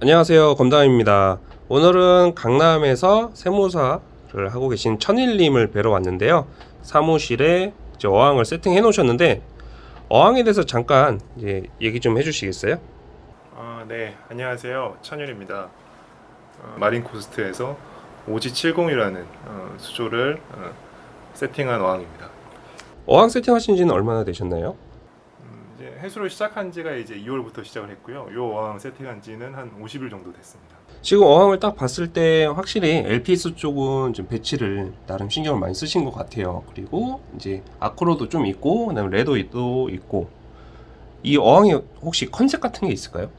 안녕하세요 검담입니다 오늘은 강남에서 세무사를 하고 계신 천일님을 뵈러 왔는데요 사무실에 어항을 세팅해 놓으셨는데 어항에 대해서 잠깐 이제 얘기 좀 해주시겠어요? 아, 네, 안녕하세요. 천율입니다. 어, 마린 코스트에서 오지70이라는 어, 수조를 어, 세팅한 어항입니다. 어항 세팅하신 지는 얼마나 되셨나요? 해수를 시작한 지가 이제 2월부터 시작을 했고요. 이 어항 세팅한 지는 한 50일 정도 됐습니다. 지금 어항을 딱 봤을 때 확실히 LPS 쪽은 좀 배치를 나름 신경을 많이 쓰신 것 같아요 그리고 이제 acro도 좀 있고 그다음에 레도도 있고 이 어항에 혹시 컨셉 같은 게 있을까요?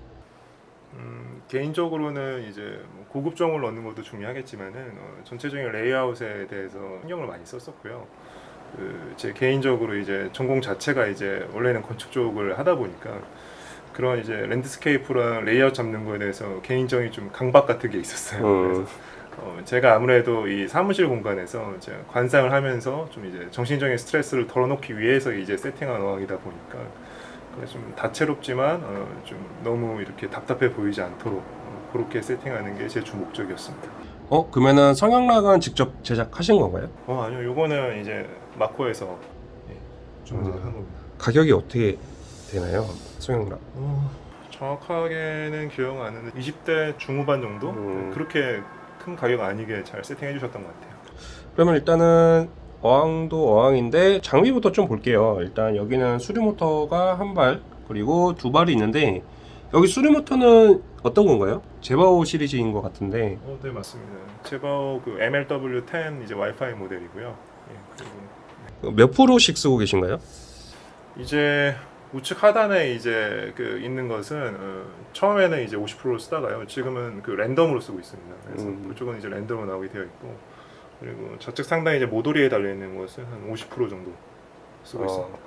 음, 개인적으로는 이제 뭐 고급종을 넣는 것도 중요하겠지만은 어, 전체적인 레이아웃에 대해서 신경을 많이 썼었고요. 그 제 개인적으로 이제 전공 자체가 이제 원래는 건축 쪽을 하다 보니까 그런 이제 landscape랑 레이아웃 잡는 거에 대해서 개인적인 좀 강박 같은 게 있었어요. 음. 그래서 어, 제가 아무래도 이 사무실 공간에서 이제 관상을 하면서 좀 이제 정신적인 스트레스를 덜어놓기 위해서 이제 세팅한 어항이다 보니까 좀 다채롭지만 어, 좀 너무 이렇게 답답해 보이지 않도록 어, 그렇게 세팅하는 게 제 주 목적이었습니다. 어 그러면은 성형락은 직접 제작하신 건가요? 어 아니요, 요거는 이제 마코에서 예, 주문한 아. 겁니다. 가격이 어떻게 되나요? 성형락 어, 정확하게는 기억 안 나는데 20대 중후반 정도 음. 네, 그렇게 큰 가격 아니게 잘 세팅해 주셨던 것 같아요. 그러면 일단은 어항도 어항인데 장비부터 좀 볼게요 일단 여기는 수리 모터가 한 발 그리고 두 발이 있는데 여기 수리 모터는 어떤 건가요? 제바오 시리즈인 것 같은데 어, 네 맞습니다. 제바오 그 MLW10 이제 와이파이 모델이고요. 예, 그리고 몇 프로씩 쓰고 계신가요? 이제 우측 하단에 이제 그 있는 것은 어, 처음에는 이제 50%로 쓰다가요. 지금은 그 랜덤으로 쓰고 있습니다. 그래서 음. 그쪽은 이제 랜덤으로 나오게 되어 있고 그리고 좌측 상단에 이제 모조리에 달려 있는 것은 한 50% 정도 쓰고 어, 있습니다.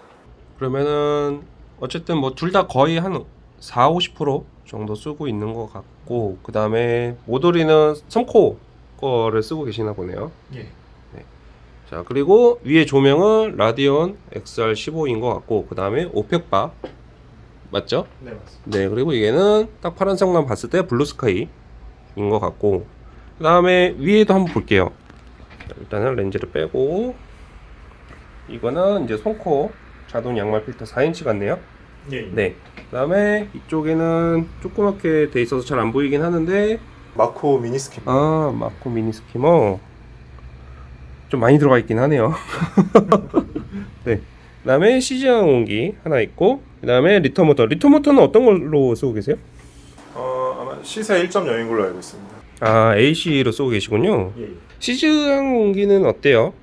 그러면은 어쨌든 뭐 둘 다 거의 한 4, 50% 정도 쓰고 있는 것 같고 그 다음에 물돌이는 섬코 거를 쓰고 계시나 보네요 예. 자 그리고 위에 조명은 Radion XR15인 것 같고 그 다음에 Orphek bar 맞죠? 네 맞습니다. 네 그리고 얘는 딱 파란색만 봤을 때 Blue Sky인 것 같고 그 다음에 위에도 한번 볼게요 자, 일단은 렌즈를 빼고 이거는 이제 손코 자동 양말 필터 4인치 같네요 예. 네 그 다음에 이쪽에는 조그맣게 돼 있어서 잘 안 보이긴 하는데 마코 미니스킨. 아 마코 미니 스키머 좀 많이 들어가 있긴 하네요 네 그 다음에 시즈한 온기 하나 있고 그 다음에 리터 모터 리터 모터는 어떤 걸로 쓰고 계세요? 어 아마 시세 1.0인 걸로 알고 있습니다. 아 AC로 쓰고 계시군요 예. 시즈한 온기는 어때요?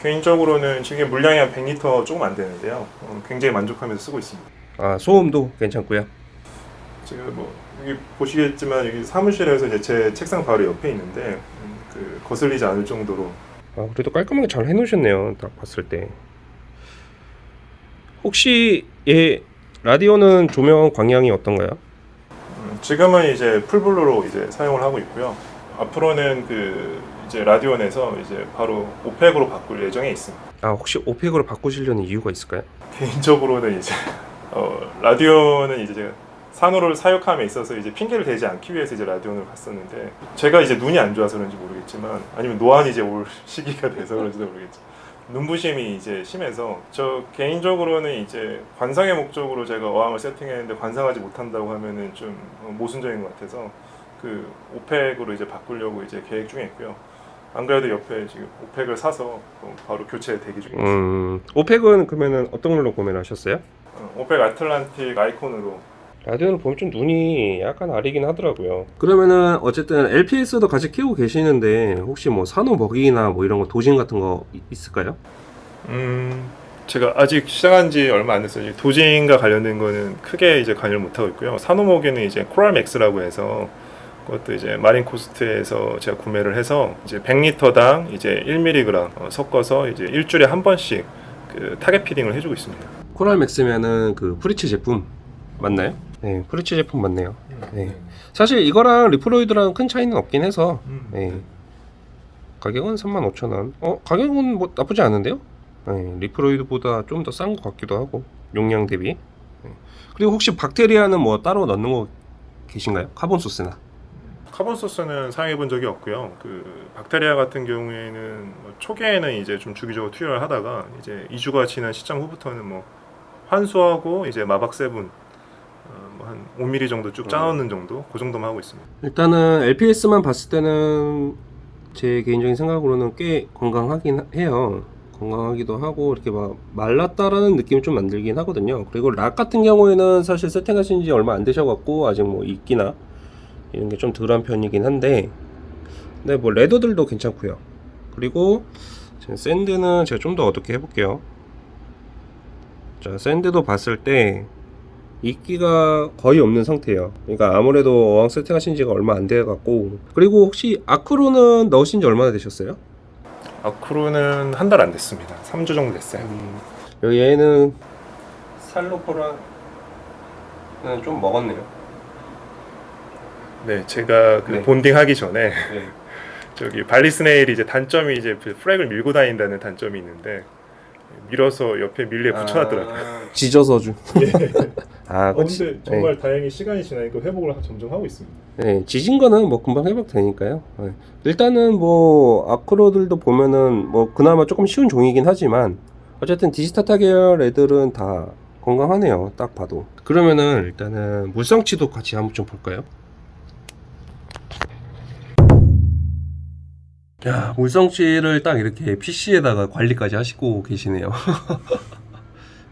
개인적으로는 지금 물량이 한 100리터 조금 안 되는데요. 어, 굉장히 만족하면서 쓰고 있습니다. 아 소음도 괜찮고요 지금 뭐 여기 보시겠지만 여기 사무실에서 이제 제 책상 바로 옆에 있는데 음, 그 거슬리지 않을 정도로 아 그래도 깔끔하게 잘 해놓으셨네요 딱 봤을 때 혹시 얘 라디오는 조명 광량이 어떤가요? 음, 지금은 이제 full blue로 이제 사용을 하고 있고요. 앞으로는 그 이제 Radion에서 이제 바로 Orphek으로 바꿀 예정에 있습니다. 아 혹시 Orphek으로 바꾸시려는 이유가 있을까요? 개인적으로는 이제 어, Radion은 이제 제가 산호를 사육함에 있어서 이제 핑계를 대지 않기 위해서 이제 Radion을 갔었는데 제가 이제 눈이 안 좋아서 그런지 모르겠지만 아니면 노안이 이제 올 시기가 돼서 그런지도 모르겠지만 눈부심이 이제 심해서 저 개인적으로는 이제 관상의 목적으로 제가 어항을 세팅했는데 관상하지 못한다고 하면은 좀 어, 모순적인 것 같아서 그 Orphek으로 이제 바꾸려고 이제 계획 중에 있고요. 안 그래도 옆에 지금 Orphek을 사서 어, 바로 교체 대기 중에 있습니다. 음 Orphek은 그러면은 어떤 걸로 구매를 하셨어요? 어, Orphek Atlantik iCon으로 Radion은 보면 좀 눈이 약간 아리긴 하더라고요 그러면은 어쨌든 LPS도 같이 키우고 계시는데 혹시 뭐 산호 먹이나 뭐 이런 거 dosing 같은 거 이- 있을까요? 음, 제가 아직 시작한 지 얼마 안 됐어요. dosing과 관련된 거는 크게 이제 관여를 못 하고 있고요. 산호 먹이는 이제 Coral Max라고 해서 그것도 이제 Marine Coast에서 제가 구매를 해서 이제 100리터당 이제 1mg 어, 섞어서 이제 일주일에 한 번씩 그 target feeding을 해주고 있습니다. Coral Max면은 그 Fritz 제품 맞나요? 네 Fritz 제품 맞네요 네. 사실 이거랑 Reef-Roids랑 큰 차이는 없긴 해서 네. 가격은 35,000원 어 가격은 뭐 나쁘지 않은데요? 네, Reef-Roids보다 좀 더 싼 것 같기도 하고 용량 대비 네. 그리고 혹시 박테리아는 뭐 따로 넣는 거 계신가요? carbon source나. carbon source는 사용해 본 적이 없고요. 그 박테리아 같은 경우에는 뭐 초기에는 이제 좀 주기적으로 투여를 하다가 이제 2주가 지난 시점 후부터는 뭐 환수하고 이제 마박 seven 한 5mm 정도 쭉 짜놓는 정도 그 정도만 하고 있습니다. 일단은 LPS만 봤을 때는 제 개인적인 생각으로는 꽤 건강하긴 해요. 건강하기도 하고 이렇게 막 말랐다라는 느낌이 좀 만들긴 하거든요. 그리고 락 같은 경우에는 사실 세팅하신 지 얼마 안 되셔갖고 아직 뭐 이끼나 이런 게 좀 덜한 편이긴 한데 근데 뭐 레더들도 괜찮고요. 그리고 샌드는 제가 좀 더 어둡게 해볼게요. 자 샌드도 봤을 때 이끼가 거의 없는 상태예요. 그러니까 아무래도 어항 세팅하신 지가 얼마 안 돼 갖고 그리고 혹시 아크로는 넣으신 지 얼마나 되셨어요? 아크로는 한 달 안 됐습니다. 3주 정도 됐어요. 여기 얘는 살로포랑 좀 먹었네요. 네, 제가 그 네. 본딩 하기 전에 네. 저기 발리스네일이 이제 단점이 이제 그 프랙을 밀고 다닌다는 단점이 있는데 밀어서 옆에 밀레 붙여놨더라고요. 지져서 주. 아, 어. 근데 정말 다행히 시간이 지나니까 회복을 하- 점점 하고 있습니다. 네, 지진 거는 뭐 금방 회복되니까요. 네. 일단은 뭐 아크로들도 보면은 뭐 그나마 조금 쉬운 종이긴 하지만 어쨌든 디지타타 계열 애들은 다 건강하네요. 딱 봐도. 그러면은 일단은 물성치도 같이 한번 좀 볼까요? 야, 물성치를 딱 이렇게 PC에다가 관리까지 하시고 계시네요.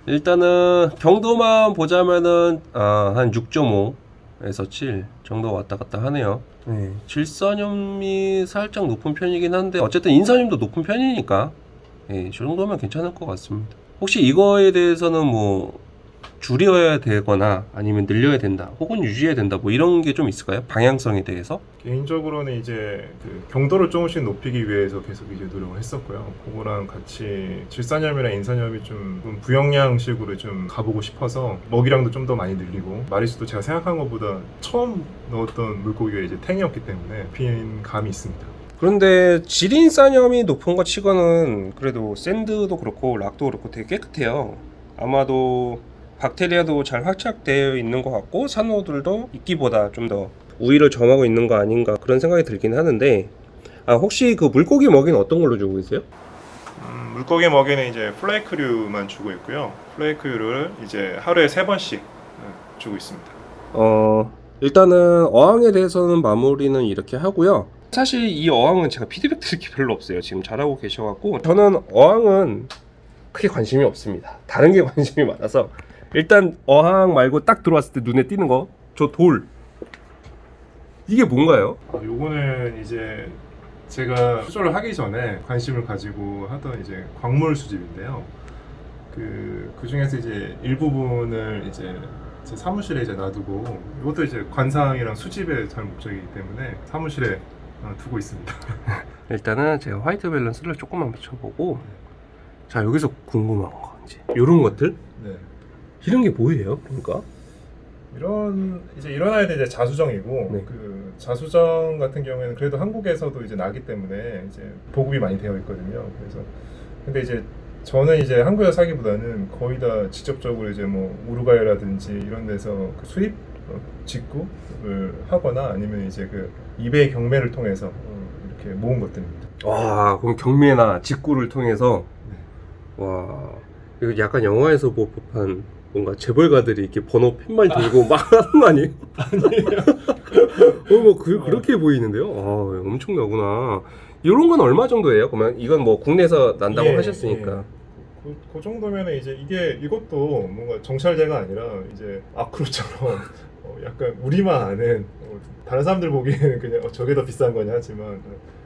일단은 경도만 보자면은 아, 한 6.5에서 7 정도 왔다 갔다 하네요. 네, 질산염이 살짝 높은 편이긴 한데 어쨌든 인산염도 높은 편이니까 예, 저 정도면 괜찮을 것 같습니다. 혹시 이거에 대해서는 뭐 줄여야 되거나 아니면 늘려야 된다 혹은 유지해야 된다 뭐 이런 게 좀 있을까요? 방향성에 대해서? 개인적으로는 이제 그 경도를 조금씩 높이기 위해서 계속 이제 노력을 했었고요. 그거랑 같이 질산염이나 인산염이 좀 부영양식으로 좀 가보고 싶어서 먹이량도 좀 더 많이 늘리고 마리수도 제가 생각한 것보다 처음 넣었던 물고기가 이제 탱이었기 때문에 핀 감이 있습니다. 그런데 질인산염이 높은 것 치고는 그래도 샌드도 그렇고 락도 그렇고 되게 깨끗해요. 아마도 박테리아도 잘 활착되어 있는 것 같고 산호들도 이끼보다 좀 더 우위를 점하고 있는 거 아닌가 그런 생각이 들긴 하는데 아 혹시 그 물고기 먹이는 어떤 걸로 주고 계세요? 음, 물고기 먹이는 이제 플레이크류만 주고 있고요. 플레이크류를 이제 하루에 세 번씩 음, 주고 있습니다. 어 일단은 어항에 대해서는 마무리는 이렇게 하고요. 사실 이 어항은 제가 피드백 드릴 게 별로 없어요. 지금 잘하고 계셔갖고 저는 어항은 크게 관심이 없습니다. 다른 게 관심이 많아서 일단 어항 말고 딱 들어왔을 때 눈에 띄는 거 저 돌. 이게 뭔가요? 아, 요거는 이제 제가 수조를 하기 전에 관심을 가지고 하던 이제 광물 수집인데요. 그, 그 중에서 이제 일부분을 이제 제 사무실에 이제 놔두고 이것도 이제 관상이랑 수집에 잘 목적이기 때문에 사무실에 어, 두고 있습니다. 일단은 제가 화이트 밸런스를 조금만 붙여보고 자 여기서 궁금한 거 이제 이런 것들 네. 이런 게 뭐예요? 그러니까 이런 이제 이런 아이들 이제 자수정이고 네. 그 자수정 같은 경우에는 그래도 한국에서도 이제 나기 때문에 이제 보급이 많이 되어 있거든요. 그래서 근데 이제 저는 이제 한국에서 사기보다는 거의 다 직접적으로 이제 뭐 우루과이라든지 이런 데서 그 수입 어, 직구를 하거나 아니면 이제 그 이베이 경매를 통해서 어, 이렇게 모은 것들입니다. 와 그럼 경매나 직구를 통해서 네. 와 이거 약간 영화에서 볼 법한 뭔가 재벌가들이 이렇게 번호 팻말 들고 막 하는 거 아니에요? 아니에요. 어 뭐 그, 그렇게 보이는데요. 아 엄청나구나. 이런 건 얼마 정도예요? 그러면 이건 뭐 국내에서 난다고 예, 하셨으니까. 그, 그 정도면 이제 이게 이것도 뭔가 정찰제가 아니라 이제 아크로처럼 어, 약간 우리만 아는 어, 다른 사람들 보기에는 그냥 어, 저게 더 비싼 거냐 하지만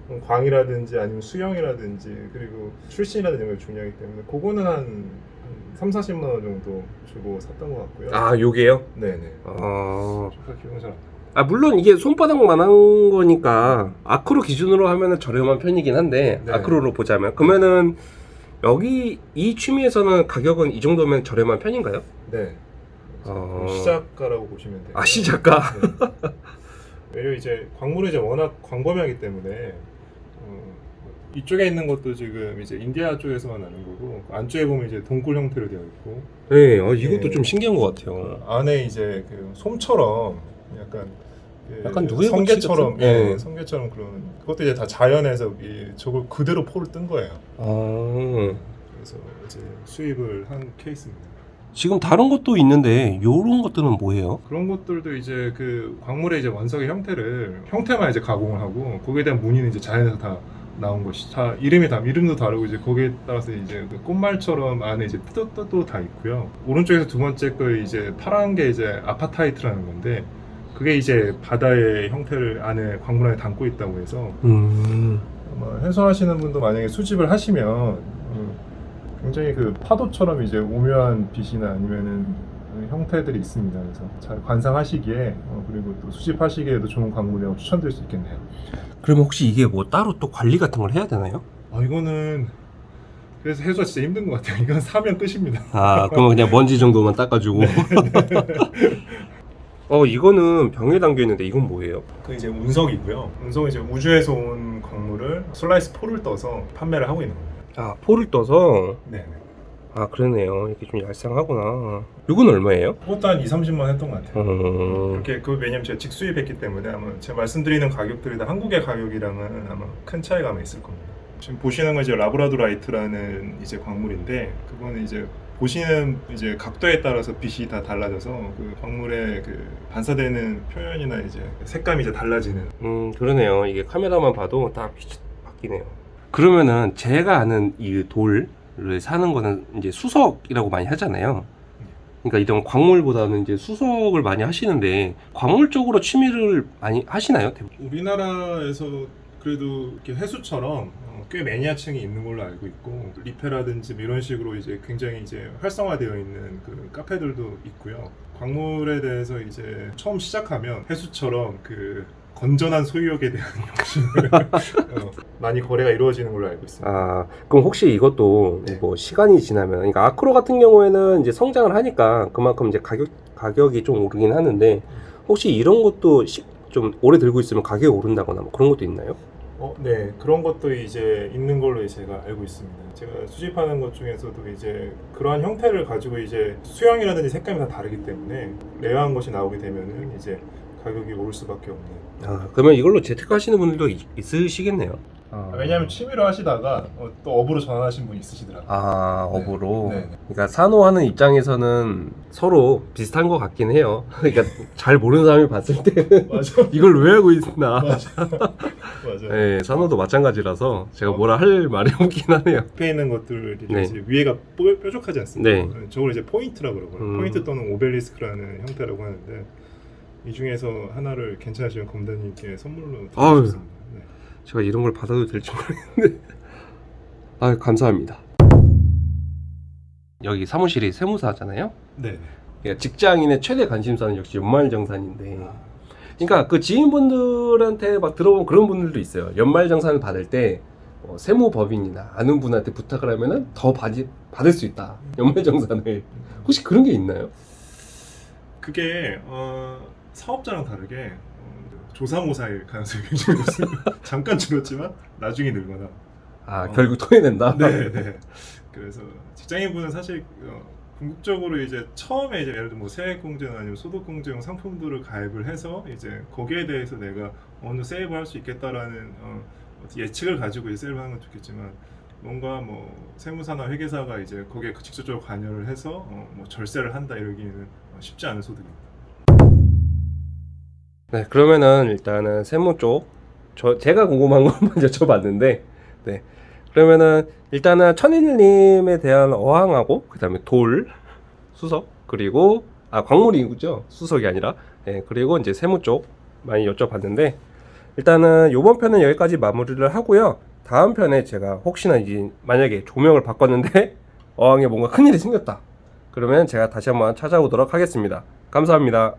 어, 광이라든지 아니면 수영이라든지 그리고 출신이라든지 이런 게 중요하기 때문에 그거는 한, 한 3, 40만 원 정도 주고 샀던 것 같고요. 아 요게요? 네네. 아, 잘안. 아 물론 이게 손바닥만한 거니까 아크로 기준으로 하면은 저렴한 편이긴 한데 네. 아크로로 보자면 그러면은 여기 이 취미에서는 가격은 이 정도면 저렴한 편인가요? 네. 어. 시작가라고 보시면 돼요. 아 시작가. 네. 왜냐 이제 광물이 이제 워낙 광범위하기 때문에 어, 이쪽에 있는 것도 지금 이제 인디아 쪽에서만 나는 거고 안쪽에 보면 이제 동굴 형태로 되어 있고 네, 어, 이것도 예. 좀 신기한 것 같아요. 안에 이제 그 솜처럼 약간 그 약간 누에 성게처럼? 예, 예. 성게처럼 그런 그것도 이제 다 자연에서 이 저걸 그대로 포를 뜬 거예요. 아, 그래서 이제 수입을 한 케이스입니다. 지금 다른 것도 있는데 요런 것들은 뭐예요? 그런 것들도 이제 그 광물의 이제 원석의 형태를 형태만 이제 가공을 하고 거기에 대한 무늬는 이제 자연에서 다 나온 것이 다 이름이 다 이름도 다르고 이제 거기에 따라서 이제 그 꽃말처럼 안에 이제 뜻도 다 있고요. 오른쪽에서 두 번째 거 이제 파란 게 이제 아파타이트라는 건데 그게 이제 바다의 형태를 안에 광물 안에 담고 있다고 해서 음, 아마 해소하시는 분도 만약에 수집을 하시면 어, 굉장히 그 파도처럼 이제 오묘한 빛이나 아니면은 그 형태들이 있습니다. 그래서 잘 관상하시기에 어, 그리고 또 수집하시기에도 좋은 광물이라고 추천드릴 수 있겠네요. 그러면 혹시 이게 뭐 따로 또 관리 같은 걸 해야 되나요? 아 이거는 그래서 해소가 진짜 힘든 것 같아요. 이건 사면 끝입니다. 아, 그러면 그냥 먼지 정도만 닦아주고. 어, 이거는 병에 담겨 있는데 이건 뭐예요? 그 이제 운석이고요. 운석은 이제 우주에서 온 광물을 슬라이스 포를 떠서 판매를 하고 있는 겁니다. 아, 포를 떠서. 네. 아, 그러네요. 이렇게 좀 얄쌍하구나. 이건 얼마예요? 그것도 한 2, 30만 원 했던 것 같아요. 어, 그렇게 그 왜냐면 제가 직수입했기 때문에 아마 제가 말씀드리는 가격들이 다 한국의 가격이랑은 아마 큰 차이가 있을 겁니다. 지금 보시는 건 이제 라브라도라이트라는 이제 광물인데 그거는 이제 보시는 이제 각도에 따라서 빛이 다 달라져서 그 광물의 그 반사되는 표현이나 이제 색감이 이제 달라지는 음, 그러네요. 이게 카메라만 봐도 딱 빛이 바뀌네요. 그러면은 제가 아는 이 돌 을 사는 거는 이제 수석이라고 많이 하잖아요. 그러니까 이런 광물보다는 이제 수석을 많이 하시는데 광물 쪽으로 취미를 많이 하시나요? 우리나라에서 그래도 이렇게 해수처럼 어, 꽤 매니아층이 있는 걸로 알고 있고 리페라든지 뭐 이런 식으로 이제 굉장히 이제 활성화되어 있는 그 카페들도 있고요. 광물에 대해서 이제 처음 시작하면 해수처럼 그 건전한 소유욕에 대한 욕심을 어, 많이 거래가 이루어지는 걸로 알고 있습니다. 아, 그럼 혹시 이것도 네. 뭐 시간이 지나면, 그러니까 아크로 같은 경우에는 이제 성장을 하니까 그만큼 이제 가격, 가격이 좀 오르긴 하는데, 혹시 이런 것도 시- 좀 오래 들고 있으면 가격이 오른다거나 뭐 그런 것도 있나요? 어, 네 그런 것도 이제 있는 걸로 제가 알고 있습니다. 제가 수집하는 것 중에서도 이제 그러한 형태를 가지고 이제 수영이라든지 색감이 다 다르기 때문에 rare한 것이 나오게 되면은 이제 가격이 오를 수밖에 없는. 아, 그러면 이걸로 재테크 하시는 분들도 있, 있으시겠네요. 왜냐하면 취미로 하시다가 어, 또 업으로 전환하신 분 있으시더라고요. 아, 네. 업으로. 네, 네. 그러니까 산호하는 입장에서는 서로 비슷한 것 같긴 해요. 그러니까 잘 모르는 사람이 봤을 때는 맞아, 이걸 왜 하고 있나. 맞아, 맞아. 네, 산호도 마찬가지라서 제가 뭐라 할 말이 없긴 하네요. 옆에 있는 것들이 네. 이제 위에가 뾰- 뾰족하지 않습니까? 네. 저걸 이제 포인트라고 그러고요. 음. 포인트 또는 오벨리스크라는 형태라고 하는데 이 중에서 하나를 괜찮으시면 검단님께 선물로. 드리고 싶습니다. 네. 제가 이런 걸 받아도 될지 모르겠는데. 아, 감사합니다. 여기 사무실이 세무사잖아요. 네. 그러니까 직장인의 최대 관심사는 역시 연말정산인데. 그러니까 그 지인분들한테 막 들어본 그런 분들도 있어요. 연말정산을 받을 때 어, 세무법인이나 아는 분한테 부탁을 하면은 더 받이, 받을 수 있다. 연말정산을. 혹시 그런 게 있나요? 그게 어, 사업자랑 다르게 어, 조사모사일 가능성이 굉장히 높습니다. 잠깐 줄었지만 나중에 늘거나. 아, 어. 결국 토해낸다? 네, 네. 그래서 직장인분은 사실 어, 궁극적으로 이제 처음에 이제 예를 들어 뭐 세액공제나 아니면 소득공제용 상품들을 가입을 해서 이제 거기에 대해서 내가 어느 세이브를 할수 있겠다라는 어, 예측을 가지고 이제 세이브를 하는 건 좋겠지만 뭔가 뭐 세무사나 회계사가 이제 거기에 그 직접적으로 관여를 해서 어, 뭐 절세를 한다 이러기에는 어, 쉽지 않은 소득입니다. 네, 그러면은 일단은 세무 쪽, 저 제가 궁금한 것만 여쭤봤는데, 네, 그러면은 일단은 천일님에 대한 어항하고 그 다음에 돌, 수석 그리고 아 광물이죠 수석이 아니라, 네, 그리고 이제 세무 쪽 많이 여쭤봤는데, 일단은 이번 편은 여기까지 마무리를 하고요. 다음 편에 제가 혹시나 이제 만약에 조명을 바꿨는데 어항에 뭔가 큰일이 생겼다. 그러면 제가 다시 한번 찾아오도록 하겠습니다. 감사합니다.